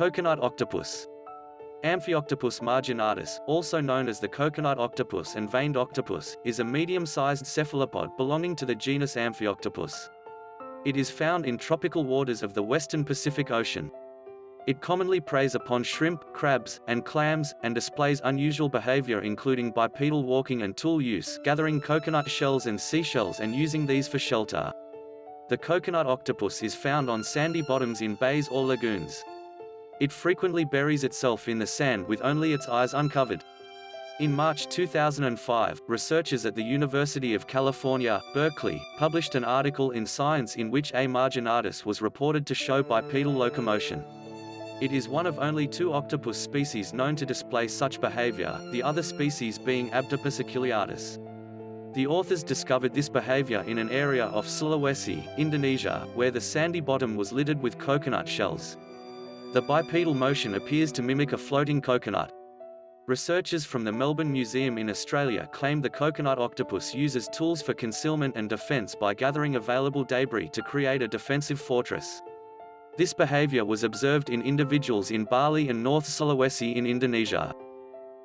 Coconut octopus. Amphioctopus marginatus, also known as the coconut octopus and veined octopus, is a medium-sized cephalopod belonging to the genus Amphioctopus. It is found in tropical waters of the western Pacific Ocean. It commonly preys upon shrimp, crabs, and clams, and displays unusual behavior including bipedal walking and tool use gathering coconut shells and seashells and using these for shelter. The coconut octopus is found on sandy bottoms in bays or lagoons. It frequently buries itself in the sand with only its eyes uncovered. In March 2005, researchers at the University of California, Berkeley, published an article in Science in which A. marginatus was reported to show bipedal locomotion. It is one of only two octopus species known to display such behavior, the other species being Abdopus aculeatus. The authors discovered this behavior in an area off Sulawesi, Indonesia, where the sandy bottom was littered with coconut shells. The bipedal motion appears to mimic a floating coconut. Researchers from the Melbourne Museum in Australia claim the coconut octopus uses tools for concealment and defense by gathering available debris to create a defensive fortress. This behavior was observed in individuals in Bali and North Sulawesi in Indonesia.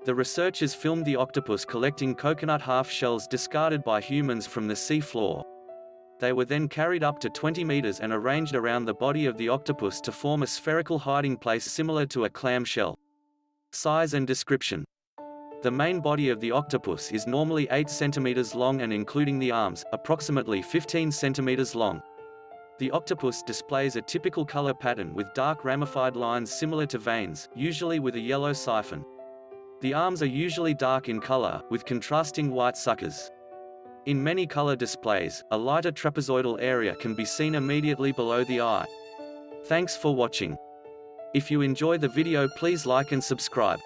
The researchers filmed the octopus collecting coconut half-shells discarded by humans from the sea floor. They were then carried up to 20 meters and arranged around the body of the octopus to form a spherical hiding place similar to a clam shell. Size and description. The main body of the octopus is normally 8 centimeters long and including the arms, approximately 15 centimeters long. The octopus displays a typical color pattern with dark ramified lines similar to veins, usually with a yellow siphon. The arms are usually dark in color, with contrasting white suckers. In many color displays, a lighter trapezoidal area can be seen immediately below the eye. Thanks for watching. If you enjoy the video please like and subscribe.